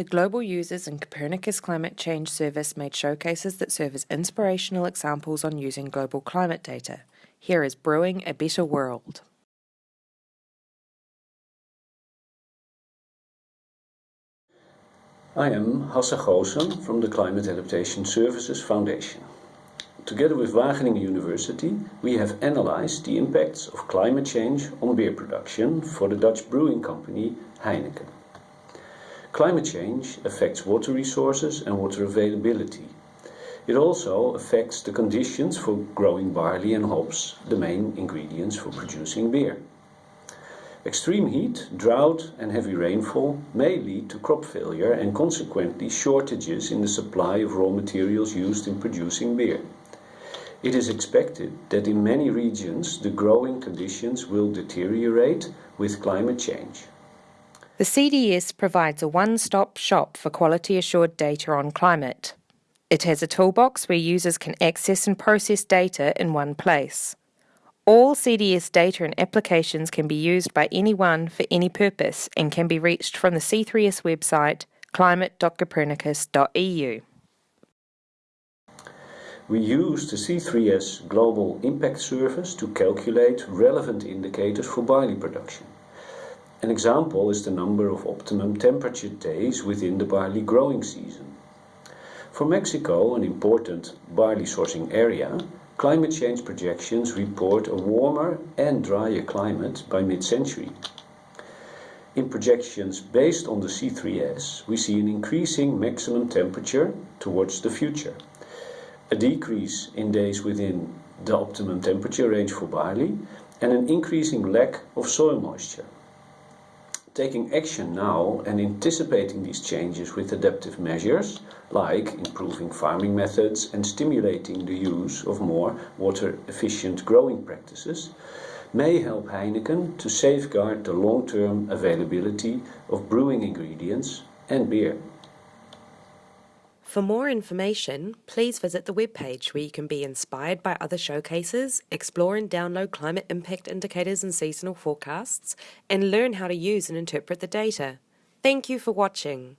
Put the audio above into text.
The global users and Copernicus Climate Change Service made showcases that serve as inspirational examples on using global climate data. Here is Brewing a Better World. I am Hasse Goosen from the Climate Adaptation Services Foundation. Together with Wageningen University, we have analyzed the impacts of climate change on beer production for the Dutch brewing company Heineken. Climate change affects water resources and water availability. It also affects the conditions for growing barley and hops, the main ingredients for producing beer. Extreme heat, drought and heavy rainfall may lead to crop failure and consequently shortages in the supply of raw materials used in producing beer. It is expected that in many regions the growing conditions will deteriorate with climate change. The CDS provides a one-stop shop for quality assured data on climate. It has a toolbox where users can access and process data in one place. All CDS data and applications can be used by anyone for any purpose and can be reached from the C3S website climate.copernicus.eu. We use the C3S Global Impact Service to calculate relevant indicators for barley production. An example is the number of optimum temperature days within the barley growing season. For Mexico, an important barley sourcing area, Climate change projections report a warmer and drier climate by mid-century. In projections based on the C3S, we see an increasing maximum temperature towards the future, a decrease in days within the optimum temperature range for barley, and an increasing lack of soil moisture. Taking action now and anticipating these changes with adaptive measures, like improving farming methods and stimulating the use of more water-efficient growing practices, may help Heineken to safeguard the long-term availability of brewing ingredients and beer. For more information, please visit the webpage where you can be inspired by other showcases, explore and download climate impact indicators and seasonal forecasts, and learn how to use and interpret the data. Thank you for watching.